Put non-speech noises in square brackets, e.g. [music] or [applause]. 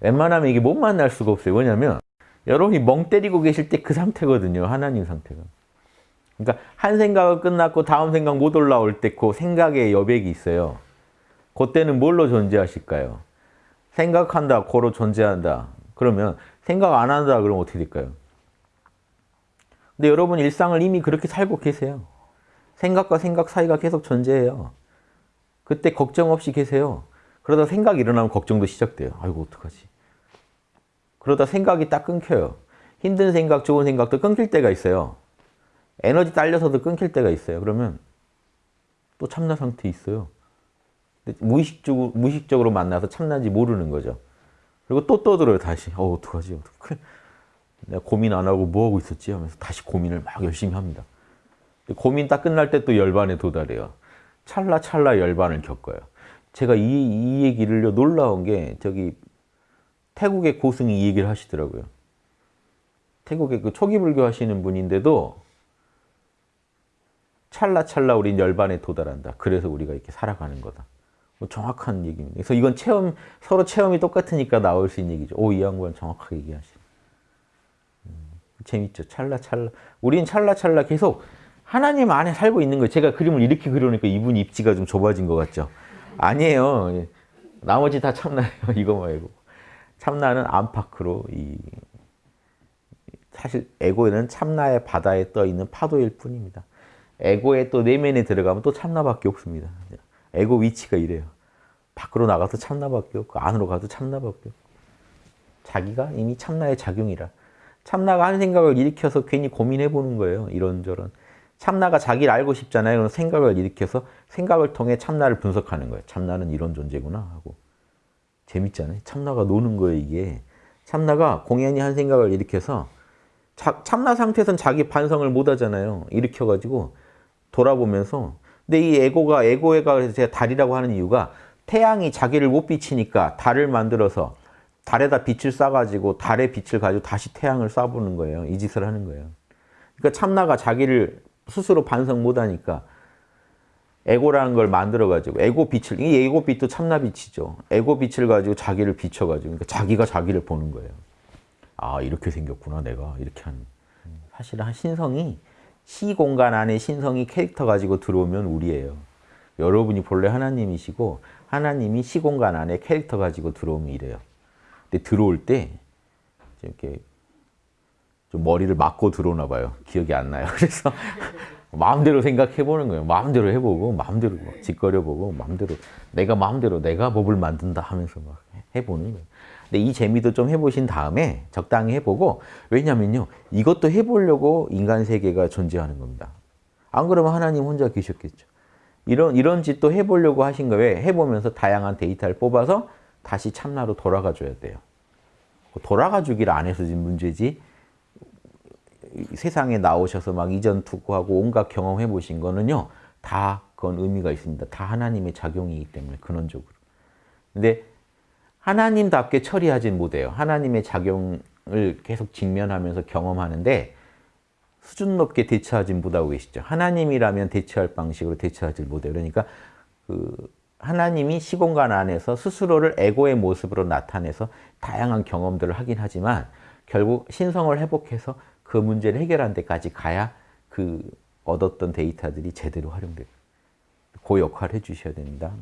웬만하면 이게 못 만날 수가 없어요. 왜냐면 여러분이 멍 때리고 계실 때 그 상태거든요. 하나님 상태가. 그러니까 한 생각을 끝났고 다음 생각 못 올라올 때 그 생각의 여백이 있어요. 그때는 뭘로 존재하실까요? 생각한다, 고로 존재한다. 그러면 생각 안 한다 그러면 어떻게 될까요? 근데 여러분 일상을 이미 그렇게 살고 계세요. 생각과 생각 사이가 계속 존재해요. 그때 걱정 없이 계세요. 그러다 생각이 일어나면 걱정도 시작돼요. 아이고 어떡하지? 그러다 생각이 딱 끊겨요. 힘든 생각, 좋은 생각도 끊길 때가 있어요. 에너지 딸려서도 끊길 때가 있어요. 그러면 또 참나 상태에 있어요. 무의식적으로, 무의식적으로 만나서 참나인지 모르는 거죠. 그리고 또 떠들어요, 다시. 어, 어떡하지? 어떡해. 내가 고민 안 하고 뭐 하고 있었지? 하면서 다시 고민을 막 열심히 합니다. 고민 딱 끝날 때 또 열반에 도달해요. 찰나찰나 열반을 겪어요. 제가 이, 이 얘기를 놀라운 게 저기 태국의 고승이 이 얘기를 하시더라고요. 태국의 그 초기 불교 하시는 분인데도 찰나찰나 우린 열반에 도달한다. 그래서 우리가 이렇게 살아가는 거다. 뭐 정확한 얘기입니다. 그래서 이건 체험, 서로 체험이 똑같으니까 나올 수 있는 얘기죠. 오, 이 양반 정확하게 얘기하시네. 음, 재밌죠. 찰나찰나. 우린 찰나찰나 계속 하나님 안에 살고 있는 거예요. 제가 그림을 이렇게 그려놓으니까 이분 입지가 좀 좁아진 것 같죠. 아니에요. 나머지 다 참나예요. [laughs] 이거 말고. 참나는 안팎으로 이 사실 에고는 참나의 바다에 떠 있는 파도일 뿐입니다. 에고의 또 내면에 들어가면 또 참나밖에 없습니다. 에고 위치가 이래요. 밖으로 나가도 참나밖에 없고 안으로 가도 참나밖에 없고 자기가 이미 참나의 작용이라 참나가 한 생각을 일으켜서 괜히 고민해 보는 거예요. 이런저런. 참나가 자기를 알고 싶잖아요. 그럼 생각을 일으켜서 생각을 통해 참나를 분석하는 거예요. 참나는 이런 존재구나 하고. 재밌잖아요. 참나가 노는 거예요, 이게. 참나가 공연히 한 생각을 일으켜서 자, 참나 상태에서는 자기 반성을 못 하잖아요. 일으켜가지고 돌아보면서 근데 이 에고가 에고가 제가 달이라고 하는 이유가 태양이 자기를 못 비치니까 달을 만들어서 달에다 빛을 쏴가지고 달의 빛을 가지고 다시 태양을 쏴보는 거예요. 이 짓을 하는 거예요. 그러니까 참나가 자기를 스스로 반성 못하니까 에고라는 걸 만들어가지고 에고 빛을 이 에고 빛도 참나 빛이죠. 에고 빛을 가지고 자기를 비춰가지고 그러니까 자기가 자기를 보는 거예요. 아 이렇게 생겼구나 내가 이렇게 하는. 사실 한 신성이 시 공간 안에 신성이 캐릭터 가지고 들어오면 우리예요. 여러분이 본래 하나님이시고 하나님이 시 공간 안에 캐릭터 가지고 들어오면 이래요. 근데 들어올 때 이렇게 좀 머리를 맞고 들어오나 봐요. 기억이 안 나요. [laughs] 그래서 마음대로 생각해 보는 거예요. 마음대로 해보고 마음대로 짓거려 보고 마음대로 내가 마음대로 내가 법을 만든다 하면서 막 해보는 거예요. 근데 이 재미도 좀 해보신 다음에 적당히 해보고 왜냐면요 이것도 해보려고 인간 세계가 존재하는 겁니다. 안 그러면 하나님 혼자 계셨겠죠. 이런 이런 짓도 해보려고 하신 거에 해보면서 다양한 데이터를 뽑아서 다시 참나로 돌아가 줘야 돼요. 돌아가 주기를 안 해서 지금 문제지 세상에 나오셔서 막 이전 투구하고 온갖 경험해 보신 거는요 다 그건 의미가 있습니다. 다 하나님의 작용이기 때문에 근원적으로. 근데 하나님답게 처리하진 못해요. 하나님의 작용을 계속 직면하면서 경험하는데 수준 높게 대처하지 못하고 계시죠. 하나님이라면 대처할 방식으로 대처하지 못해요. 그러니까 그 하나님이 시공간 안에서 스스로를 에고의 모습으로 나타내서 다양한 경험들을 하긴 하지만 결국 신성을 회복해서 그 문제를 해결한 데까지 가야 그 얻었던 데이터들이 제대로 활용돼요. 그 역할을 해주셔야 됩니다.